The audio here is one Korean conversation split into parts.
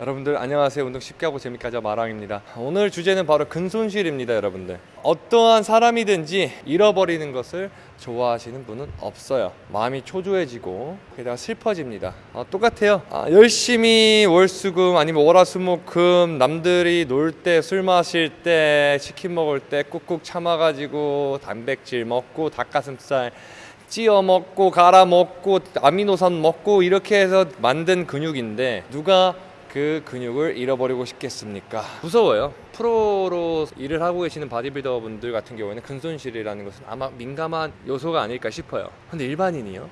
여러분들 안녕하세요. 운동 쉽게 하고 재밌게 하자 마랑입니다. 오늘 주제는 바로 근손실입니다 여러분들. 어떠한 사람이든지 잃어버리는 것을 좋아하시는 분은 없어요. 마음이 초조해지고 게다가 슬퍼집니다. 어, 똑같아요. 아, 열심히 월수금 아니면 월화수목금 남들이 놀 때 술 마실 때 치킨 먹을 때 꾹꾹 참아가지고 단백질 먹고 닭가슴살 찌어 먹고 갈아 먹고 아미노산 먹고 이렇게 해서 만든 근육인데 누가 그 근육을 잃어버리고 싶겠습니까? 무서워요. 프로로 일을 하고 계시는 바디빌더 분들 같은 경우에는 근손실이라는 것은 아마 민감한 요소가 아닐까 싶어요. 근데 일반인이요?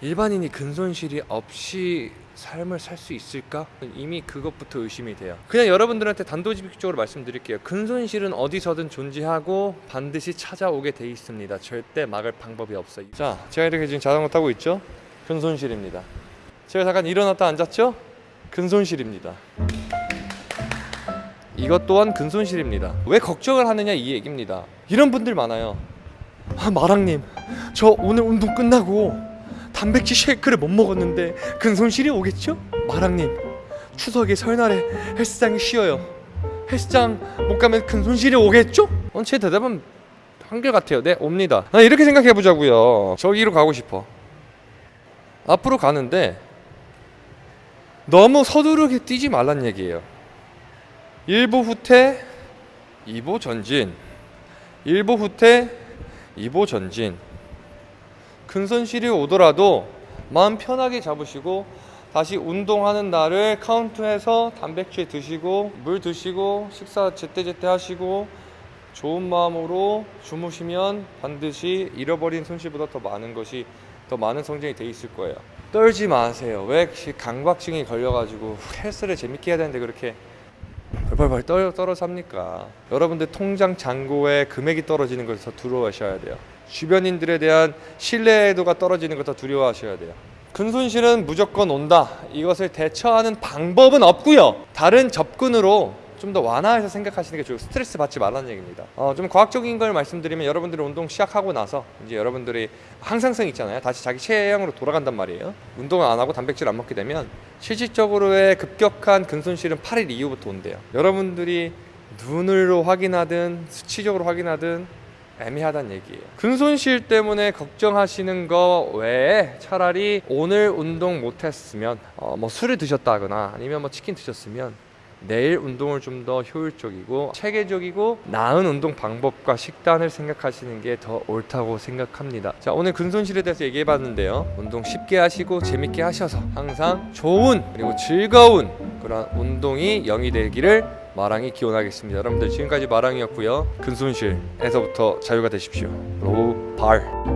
일반인이 근손실이 없이 삶을 살 수 있을까? 이미 그것부터 의심이 돼요. 그냥 여러분들한테 단도직입적으로 말씀드릴게요. 근손실은 어디서든 존재하고 반드시 찾아오게 돼 있습니다. 절대 막을 방법이 없어요. 자, 제가 이렇게 지금 자전거 타고 있죠? 근손실입니다. 제가 잠깐 일어났다 앉았죠? 근손실입니다. 이것 또한 근손실입니다. 왜 걱정을 하느냐 이 얘기입니다. 이런 분들 많아요. 아, 마랑님, 저 오늘 운동 끝나고 단백질 쉐이크를 못 먹었는데 근 손실이 오겠죠? 마랑님, 추석에 설날에 헬스장이 쉬어요. 헬스장 못 가면 근손실이 오겠죠? 어, 제 대답은 한결같아요. 네, 옵니다. 아, 이렇게 생각해 보자고요. 저기로 가고 싶어. 앞으로 가는데 너무 서두르게 뛰지 말란 얘기예요. 1보 후퇴, 2보 전진. 1보 후퇴, 2보 전진. 근손실이 오더라도 마음 편하게 잡으시고 다시 운동하는 날을 카운트해서 단백질 드시고 물 드시고 식사 제때제때 하시고 좋은 마음으로 주무시면 반드시 잃어버린 손실보다 더 많은 것이 더 많은 성장이 돼 있을 거예요. 떨지 마세요. 왜 강박증이 걸려가지고 헬스를 재밌게 해야 되는데 그렇게 벌벌벌 떨어 떨어 삽니까? 여러분들 통장 잔고에 금액이 떨어지는 것을 더 두려워하셔야 돼요. 주변인들에 대한 신뢰도가 떨어지는 것도 두려워하셔야 돼요. 근손실은 무조건 온다. 이것을 대처하는 방법은 없고요. 다른 접근으로 좀 더 완화해서 생각하시는 게 좋고 스트레스 받지 말라는 얘기입니다. 어, 좀 과학적인 걸 말씀드리면 여러분들이 운동 시작하고 나서 이제 여러분들이 항상성 있잖아요. 다시 자기 체형으로 돌아간단 말이에요. 운동을 안 하고 단백질 안 먹게 되면 실질적으로의 급격한 근손실은 8일 이후부터 온대요. 여러분들이 눈으로 확인하든 수치적으로 확인하든 애매하다는 얘기예요. 근손실 때문에 걱정하시는 거 외에 차라리 오늘 운동 못했으면 어, 뭐 술을 드셨다거나 아니면 뭐 치킨 드셨으면 내일 운동을 좀 더 효율적이고 체계적이고 나은 운동 방법과 식단을 생각하시는 게 더 옳다고 생각합니다. 자 오늘 근손실에 대해서 얘기해 봤는데요. 운동 쉽게 하시고 재밌게 하셔서 항상 좋은 그리고 즐거운 그런 운동이 영이 되기를 마랑이 기원하겠습니다. 여러분들 지금까지 마랑이었고요. 근손실에서부터 자유가 되십시오. 로우 발.